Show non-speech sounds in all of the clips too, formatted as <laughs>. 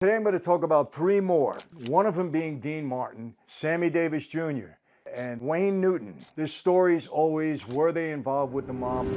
Today I'm going to talk about three more, one of them being Dean Martin, Sammy Davis Jr., and Wayne Newton. This story's always were they involved with the mob?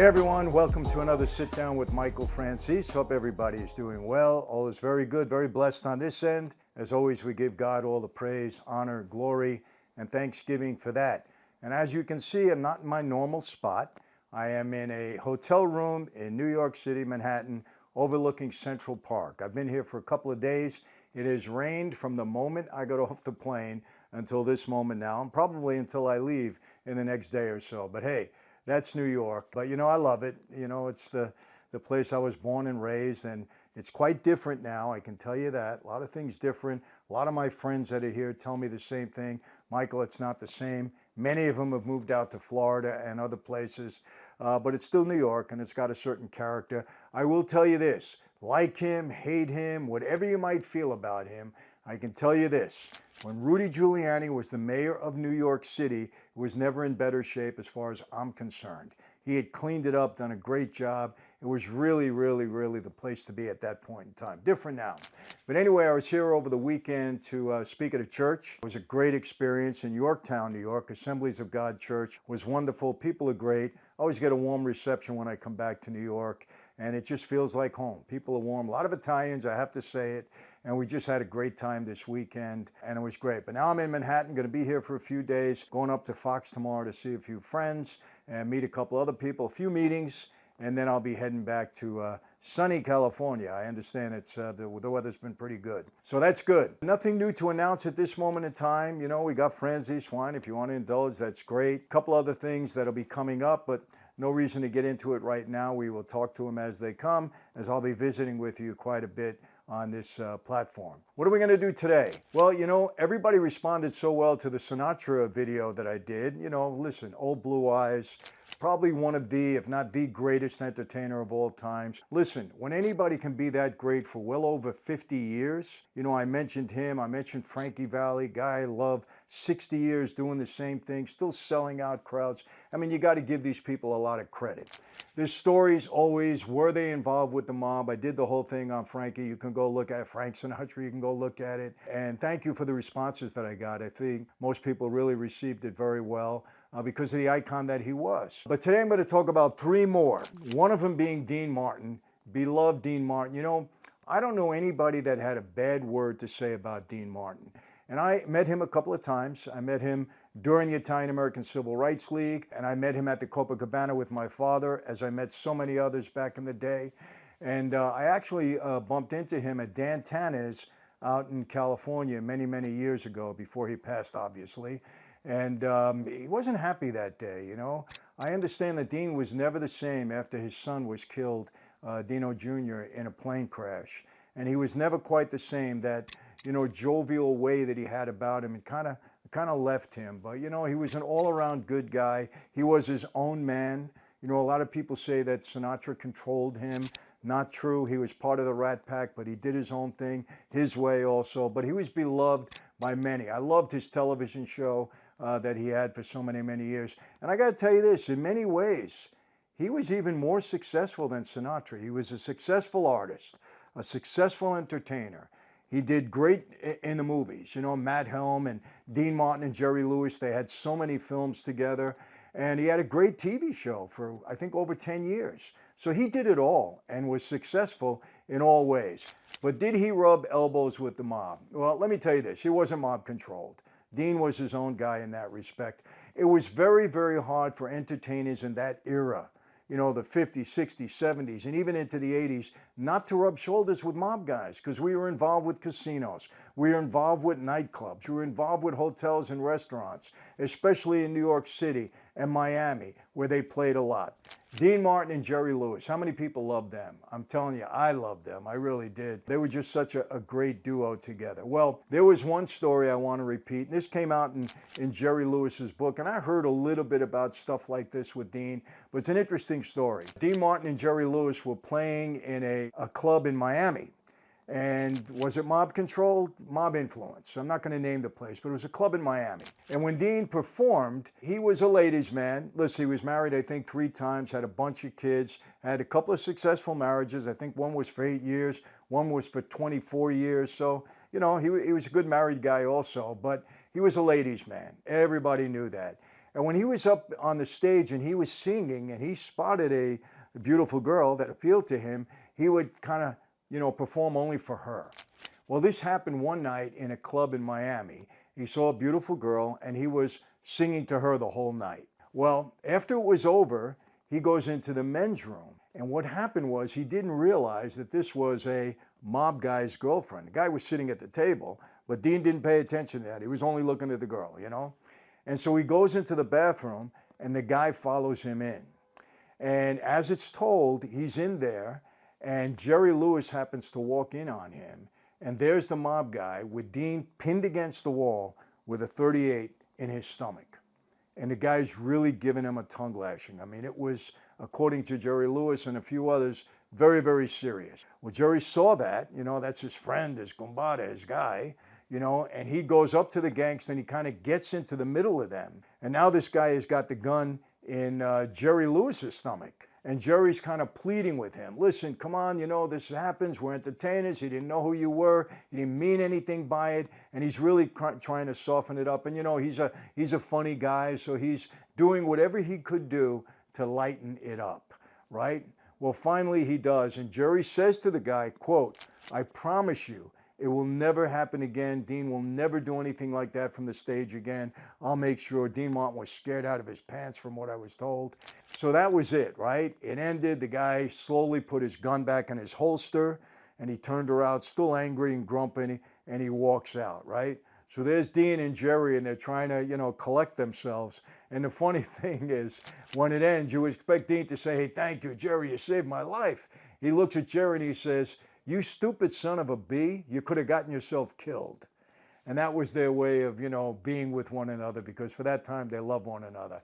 Hey everyone, welcome to another sit down with Michael Franzese. Hope everybody is doing well. All is very good, very blessed on this end. As always, we give God all the praise, honor, glory, and thanksgiving for that. And as you can see, I'm not in my normal spot. I am in a hotel room in New York City, Manhattan, overlooking Central Park. I've been here for a couple of days. It has rained from the moment I got <laughs> off the plane until this moment now, and probably until I leave in the next day or so. But hey, that's New York. But you know, I love it. You know, it's the, the place I was born and raised and it's quite different now. I can tell you that. A lot of things different. A lot of my friends that are here tell me the same thing. Michael, it's not the same. Many of them have moved out to Florida and other places, uh, but it's still New York and it's got a certain character. I will tell you this, like him, hate him, whatever you might feel about him, I can tell you this, when Rudy Giuliani was the mayor of New York City, it was never in better shape as far as I'm concerned. He had cleaned it up, done a great job. It was really, really, really the place to be at that point in time. Different now. But anyway, I was here over the weekend to uh, speak at a church. It was a great experience in Yorktown, New York. Assemblies of God Church was wonderful. People are great. I always get a warm reception when I come back to New York and it just feels like home. People are warm. A lot of Italians, I have to say it. And we just had a great time this weekend and it was great. But now I'm in Manhattan, going to be here for a few days, going up to Fox tomorrow to see a few friends and meet a couple other people, a few meetings, and then I'll be heading back to uh, sunny California. I understand it's uh, the, the, weather's been pretty good. So that's good. Nothing new to announce at this moment in time. You know, we got Franzese wine. If you want to indulge, that's great. A couple other things that'll be coming up, but no reason to get into it right now. We will talk to them as they come, as I'll be visiting with you quite a bit on this uh, platform. What are we going to do today? Well, you know, everybody responded so well to the Sinatra video that I did. You know, listen, old blue eyes, probably one of the, if not the greatest entertainer of all times. Listen, when anybody can be that great for well over 50 years, you know, I mentioned him, I mentioned Frankie Valli, guy I love, 60 years doing the same thing, still selling out crowds. I mean, you got to give these people a lot of credit. There's stories always, were they involved with the mob? I did the whole thing on Frankie. You can go look at Frank Sinatra, you can go look at it. And thank you for the responses that I got. I think most people really received it very well uh, because of the icon that he was. But today I'm going to talk about three more, one of them being Dean Martin, beloved Dean Martin. You know, I don't know anybody that had a bad word to say about Dean Martin. And I met him a couple of times. I met him during the Italian American Civil Rights League, and I met him at the Copacabana with my father, as I met so many others back in the day. And uh, I actually uh, bumped into him at Dan Tana's out in California many, many years ago, before he passed, obviously. And um, he wasn't happy that day, you know. I understand that Dean was never the same after his son was killed, uh, Dino Jr., in a plane crash. And he was never quite the same. That, you know, jovial way that he had about him, it kind of kind of left him. But, you know, he was an all-around good guy. He was his own man. You know, a lot of people say that Sinatra controlled him. Not true. He was part of the Rat Pack, but he did his own thing, his way also. But he was beloved by many. I loved his television show uh, that he had for so many, many years. And I got to tell you this, in many ways, he was even more successful than Sinatra. He was a successful artist, a successful entertainer. He did great in the movies. You know, Matt Helm and Dean Martin and Jerry Lewis, they had so many films together. And he had a great TV show for, I think, over 10 years. So he did it all and was successful in all ways. But did he rub elbows with the mob? Well, let me tell you this, he wasn't mob controlled. Dean was his own guy in that respect. It was very, very hard for entertainers in that era, you know, the 50s, 60s, 70s, and even into the 80s, not to rub shoulders with mob guys because we were involved with casinos. We were involved with nightclubs. We were involved with hotels and restaurants, especially in New York City and Miami, where they played a lot. Dean Martin and Jerry Lewis. How many people love them? I'm telling you, I love them. I really did. They were just such a, a great duo together. Well, there was one story I want to repeat. And this came out in, in Jerry Lewis's book, and I heard a little bit about stuff like this with Dean, but it's an interesting story. Dean Martin and Jerry Lewis were playing in a, a club in Miami and was it mob controlled? Mob influence. I'm not going to name the place, but it was a club in Miami. And when Dean performed, he was a ladies' man. Listen, he was married, I think, three times, had a bunch of kids, had a couple of successful marriages. I think one was for eight years, one was for 24 years. So, you know, he, he was a good married guy also, but he was a ladies' man. Everybody knew that. And when he was up on the stage and he was singing and he spotted a, a beautiful girl that appealed to him, he would kind of you know, perform only for her. Well, this happened one night in a club in Miami. He saw a beautiful girl and he was singing to her the whole night. Well, after it was over, he goes into the men's room. And what happened was he didn't realize that this was a mob guy's girlfriend. The guy was sitting at the table, but Dean didn't pay attention to that. He was only looking at the girl, you know? And so he goes into the bathroom and the guy follows him in. And as it's told, he's in there and Jerry Lewis happens to walk in on him. And there's the mob guy with Dean pinned against the wall with a 38 in his stomach. And the guy's really giving him a tongue lashing. I mean, it was, according to Jerry Lewis and a few others, very, very serious. Well, Jerry saw that, you know, that's his friend, his gumbada, his guy, you know, and he goes up to the gangster and he kind of gets into the middle of them. And now this guy has got the gun in uh, Jerry Lewis's stomach. And Jerry's kind of pleading with him. Listen, come on, you know, this happens. We're entertainers. He didn't know who you were. He didn't mean anything by it. And he's really trying to soften it up. And, you know, he's a, he's a funny guy. So he's doing whatever he could do to lighten it up, right? Well, finally he does. And Jerry says to the guy, quote, I promise you, it will never happen again. Dean will never do anything like that from the stage again. I'll make sure. Dean Martin was scared out of his pants from what I was told. So that was it, right? It ended. The guy slowly put his gun back in his holster and he turned around, still angry and grumpy, and he walks out, right? So there's Dean and Jerry, and they're trying to, you know, collect themselves. And the funny <laughs> thing is, when it ends, you expect Dean to say, Hey, thank you, Jerry, you saved my life. He looks at Jerry and he says, you stupid son of a bee, you could have gotten yourself killed. And that was their way of, you know, being with one another because for that time they love one another.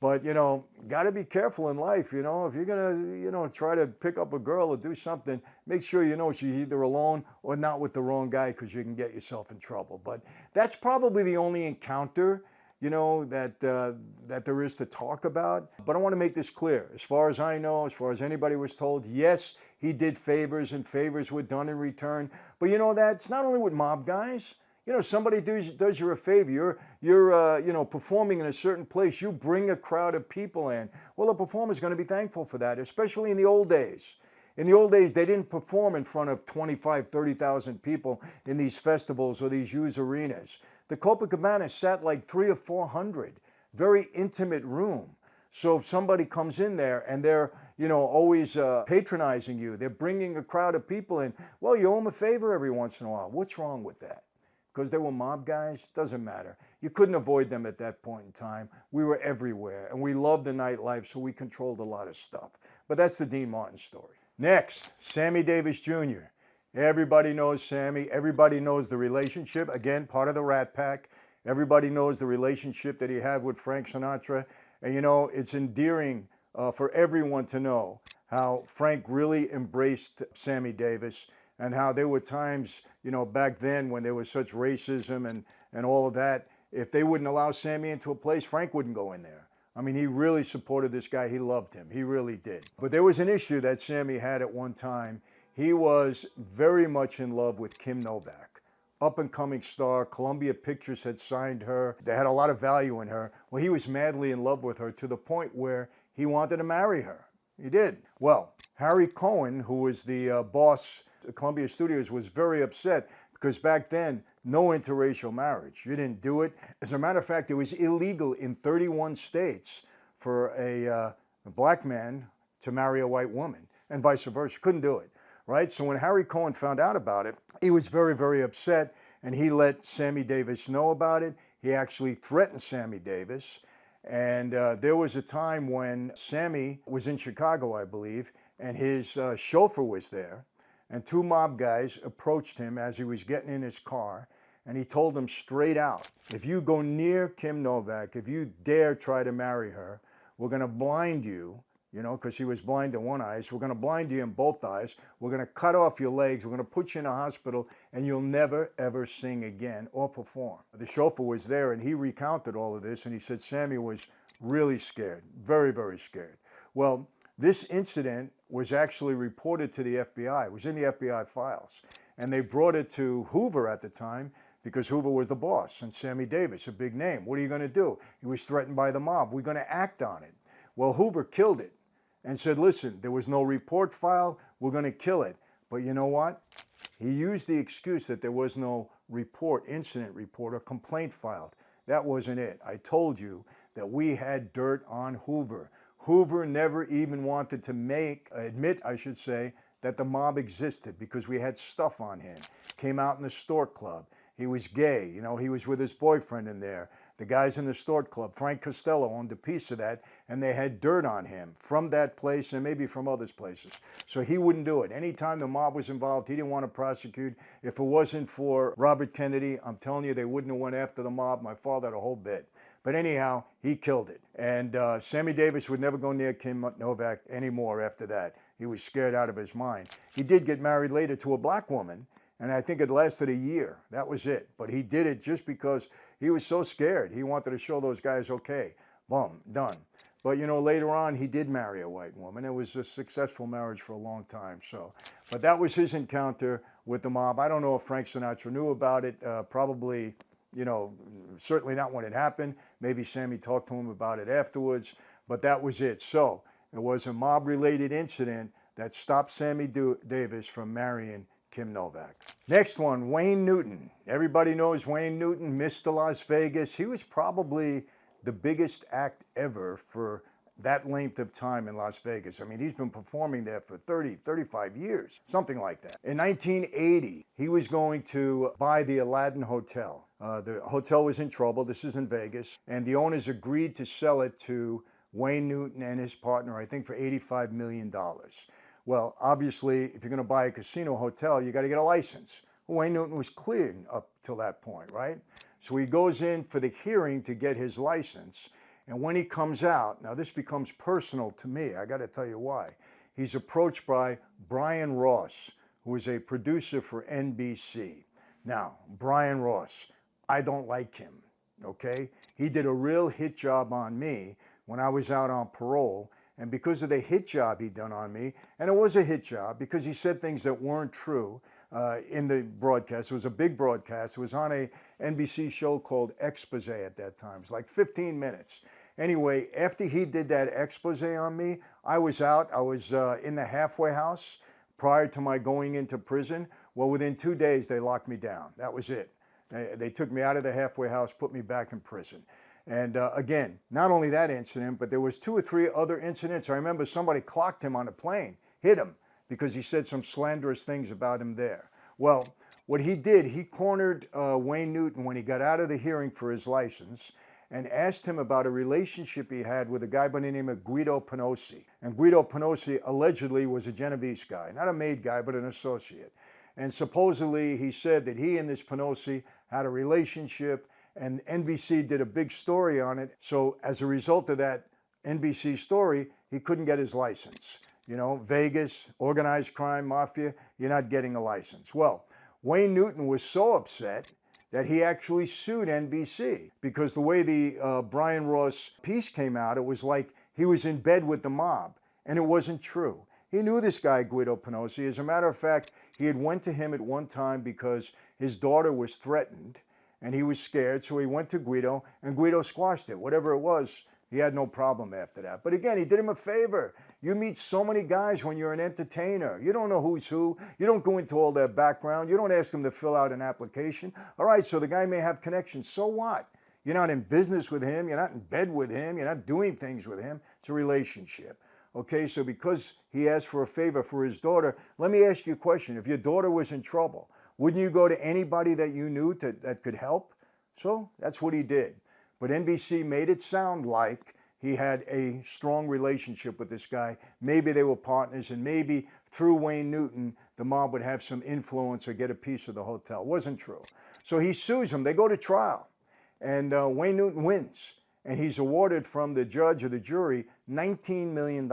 But, you know, got to be careful in life, you know. If you're going to, you know, try to pick up a girl or do something, make sure you know she's either alone or not with the wrong guy because you can get yourself in trouble. But that's probably the only encounter you know, that, uh, that there is to talk about. But I want to make this clear. As far as I know, as far as anybody was told, yes, he did favors and favors were done in return. But you know, that's not only with mob guys. You know, somebody does, does you a favor. You're, you're uh, you know, performing in a certain place. You bring a crowd of people in. Well, the performer's going to be thankful for that, especially in the old days. In the old days, they didn't perform in front of 25, 30,000 people in these festivals or these huge arenas. The Copacabana sat like three or 400, very intimate room. So if somebody comes in there and they're, you know, always uh, patronizing you, they're bringing a crowd of people in, well, you owe them a favor every once in a while. What's wrong with that? Because they were mob guys? Doesn't matter. You couldn't avoid them at that point in time. We were everywhere and we loved the nightlife, so we controlled a lot of stuff. But that's the Dean Martin story. Next, Sammy Davis Jr. Everybody knows Sammy. Everybody knows the relationship. Again, part of the Rat Pack. Everybody knows the relationship that he had with Frank Sinatra. And you know, it's endearing uh, for everyone to know how Frank really embraced Sammy Davis and how there were times, you know, back then when there was such racism and, and all of that. If they wouldn't allow Sammy into a place, Frank wouldn't go in there. I mean, he really supported this guy. He loved him. He really did. But there was an issue that Sammy had at one time he was very much in love with Kim Novak, up and coming star. Columbia Pictures had signed her. They had a lot of value in her. Well, he was madly in love with her to the point where he wanted to marry her. He did. Well, Harry Cohen, who was the uh, boss Columbia Studios, was very upset because back then, no interracial marriage. You didn't do it. As a matter of fact, it was illegal in 31 states for a, uh, a black man to marry a white woman and vice versa. Couldn't do it right? So when Harry Cohen found out about it, he was very, very upset and he let Sammy Davis know about it. He actually threatened Sammy Davis. And uh, there was a time when Sammy was in Chicago, I believe, and his uh, chauffeur was there. And two mob guys approached him as he was getting in his car. And he told them straight out if you go near Kim Novak, if you dare try to marry her, we're going to blind you you know, because he was blind in one eye. So we're going to blind you in both eyes. We're going to cut off your legs. We're going to put you in a hospital, and you'll never, ever sing again or perform. The chauffeur was there, and he recounted all of this, and he said Sammy was really scared, very, very scared. Well, this incident was actually reported to the FBI. It was in the FBI files. And they brought it to Hoover at the time because Hoover was the boss and Sammy Davis, a big name. What are you going to do? He was threatened by the mob. We're going to act on it. Well, Hoover killed it and said, listen, there was no report filed. We're going to kill it. But you know what? He used the excuse that there was no report, incident report, or complaint filed. That wasn't it. I told you that we had dirt on Hoover. Hoover never even wanted to make, admit, I should say, that the mob existed because we had stuff on him. Came out in the Stork Club. He was gay. You know, he was with his boyfriend in there. The guys in the Stork Club, Frank Costello owned a piece of that, and they had dirt on him from that place and maybe from other places. So he wouldn't do it. Anytime the mob was involved, he didn't want to prosecute. If it wasn't for Robert Kennedy, I'm telling you, they wouldn't have went after the mob. My father had a whole bit. But anyhow, he killed it. And uh, Sammy Davis would never go near Kim Novak anymore after that. He was scared out of his mind. He did get married later to a black woman, and I think it lasted a year. That was it. But he did it just because he was so scared. He wanted to show those guys, okay, boom, done. But you know, later on, he did marry a white woman. It was a successful marriage for a long time. So, but that was his encounter with the mob. I don't know if Frank Sinatra knew about it. Uh, probably, you know, certainly not when it happened. Maybe Sammy talked to him about it afterwards. But that was it. So it was a mob-related incident that stopped Sammy Davis from marrying Kim Novak. Next one, Wayne Newton. Everybody knows Wayne Newton, Mr. Las Vegas. He was probably the biggest act ever for that length of time in Las Vegas. I mean, he's been performing there for 30, 35 years, something like that. In 1980, he was going to buy the Aladdin Hotel. Uh, the hotel was in trouble. This is in Vegas. And the owners agreed to sell it to Wayne Newton and his partner, I think for $85 million. Well, obviously, if you're going to buy a casino hotel, you got to get a license. Wayne Newton was cleared up till that point, right? So he goes in for the hearing to get his license. And when he comes out, now this becomes personal to me. I got to tell you why. He's approached by Brian Ross, who is a producer for NBC. Now, Brian Ross, I don't like him, okay? He did a real hit job on me when I was out on parole and because of the hit job he'd done on me, and it was a hit job because he said things that weren't true uh, in the broadcast. It was a big broadcast. It was on a NBC show called Expose at that time. It was like 15 minutes. Anyway, after he did that expose on me, I was out. I was uh, in the halfway house prior to my going into prison. Well, within two days, they locked me down. That was it. They, they took me out of the halfway house, put me back in prison. And uh, again, not only that incident, but there was two or three other incidents. I remember somebody clocked him on a plane, hit him because he said some slanderous things about him there. Well, what he did, he cornered uh, Wayne Newton when he got out of the hearing for his license and asked him about a relationship he had with a guy by the name of Guido Penosi. And Guido Penosi allegedly was a Genovese guy, not a made guy, but an associate. And supposedly he said that he and this Penosi had a relationship and NBC did a big story on it. So as a result of that NBC story, he couldn't get his license. You know, Vegas, organized crime, mafia, you're not getting a license. Well, Wayne Newton was so upset that he actually sued NBC because the way the uh, Brian Ross piece came out, it was like he was in bed with the mob, and it wasn't true. He knew this guy, Guido Penosi. As a matter of fact, he had went to him at one time because his daughter was threatened and he was scared. So he went to Guido and Guido squashed it. Whatever it was, he had no problem after that. But again, he did him a favor. You meet so many guys when you're an entertainer. You don't know who's who. You don't go into all their background. You don't ask them to fill out an application. All right, so the guy may have connections. So what? You're not in business with him. You're not in bed with him. You're not doing things with him. It's a relationship. Okay, so because he asked for a favor for his daughter, let me ask you a question. If your daughter was in trouble, wouldn't you go to anybody that you knew to, that could help? So that's what he did. but NBC made it sound like he had a strong relationship with this guy. Maybe they were partners, and maybe through Wayne Newton, the mob would have some influence or get a piece of the hotel. It Wasn't true. So he sues him. They go to trial, and uh, Wayne Newton wins, and he's awarded from the judge or the jury $19 million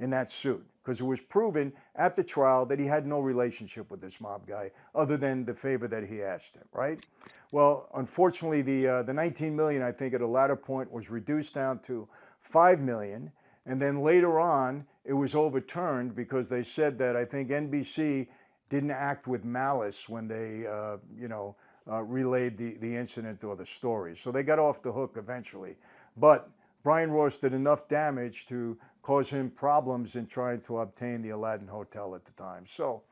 in that suit because it was proven at the trial that he had no relationship with this mob guy other than the favor that he asked him, right? Well, unfortunately, the, uh, the 19 million, I think, at a latter point was reduced down to 5 million. And then later on, it was overturned because they said that I think NBC didn't act with malice when they, uh, you know, uh, relayed the, the incident or the story. So they got off the hook eventually. But Brian Ross did enough damage to cause him problems in trying to obtain the Aladdin Hotel at the time. So,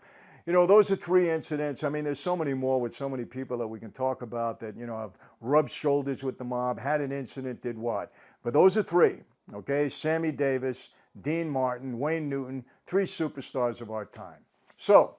you know, those are three incidents. I mean, there's so many more with so many people that we can talk about that, you know, have rubbed shoulders with the mob, had an incident, did what. But those are three, okay? Sammy Davis, Dean Martin, Wayne Newton, three superstars of our time. So,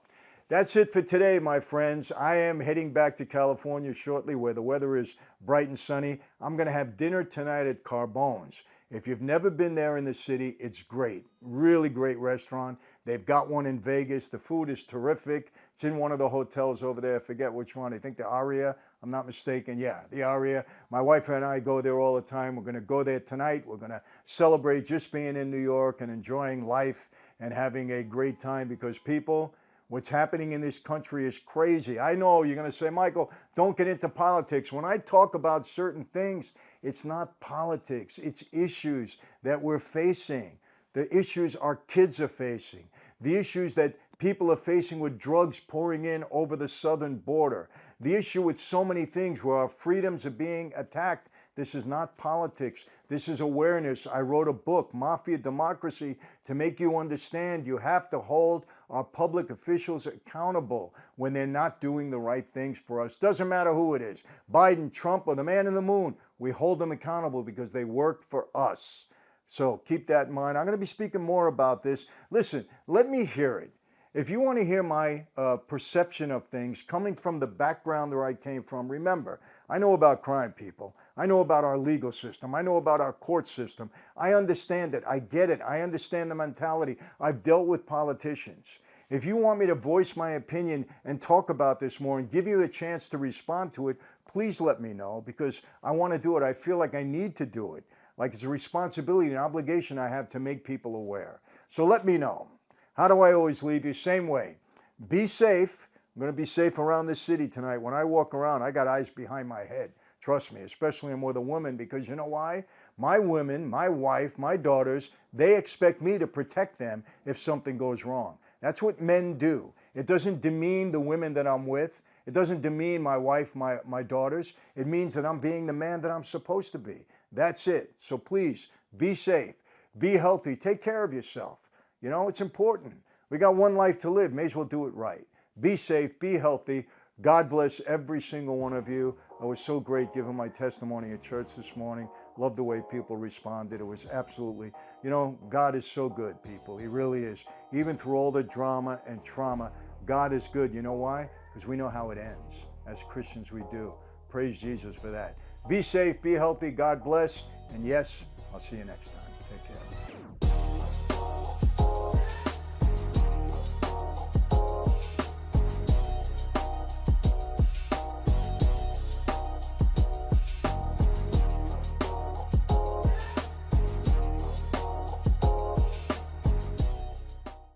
that's it for today, my friends. I am heading back to California shortly where the weather is bright and sunny. I'm going to have dinner tonight at Carbone's. If you've never been there in the city, it's great. Really great restaurant. They've got one in Vegas. The food is terrific. It's in one of the hotels over there. I forget which one. I think the Aria. I'm not mistaken. Yeah, the Aria. My wife and I go there all the time. We're going to go there tonight. We're going to celebrate just being in New York and enjoying life and having a great time because people, What's happening in this country is crazy. I know you're going to say, Michael, don't get into politics. When I talk about certain things, it's not politics, it's issues that we're facing. The issues our kids are facing, the issues that people are facing with drugs pouring in over the southern border, the issue with so many things where our freedoms are being attacked this is not politics. This is awareness. I wrote a book, Mafia Democracy, to make you understand you have to hold our public officials accountable when they're not doing the right things for us. Doesn't matter who it is Biden, Trump, or the man in the moon. We hold them accountable because they work for us. So keep that in mind. I'm going to be speaking more about this. Listen, let me hear it. If you want to hear my uh, perception of things coming from the background where I came from, remember, I know about crime, people. I know about our legal system. I know about our court system. I understand it. I get it. I understand the mentality. I've dealt with politicians. If you want me to voice my opinion and talk about this more and give you a chance to respond to it, please let me know because I want to do it. I feel like I need to do it. Like it's a responsibility and obligation I have to make people aware. So let me know. How do I always leave you? Same way. Be safe. I'm going to be safe around this city tonight. When I walk around, I got eyes behind my head. Trust me, especially I'm with a woman because you know why? My women, my wife, my daughters, they expect me to protect them if something goes wrong. That's what men do. It doesn't demean the women that I'm with. It doesn't demean my wife, my, my daughters. It means that I'm being the man that I'm supposed to be. That's it. So please be safe, be healthy, take care of yourself. You know, it's important. We got one life to live. May as well do it right. Be safe, be healthy. God bless every single one of you. It was so great giving my testimony at church this morning. Love the way people responded. It was absolutely, you know, God is so good, people. He really is. Even through all the drama and trauma, God is good. You know why? Because we know how it ends. As Christians, we do. Praise Jesus for that. Be safe, be healthy. God bless. And yes, I'll see you next time.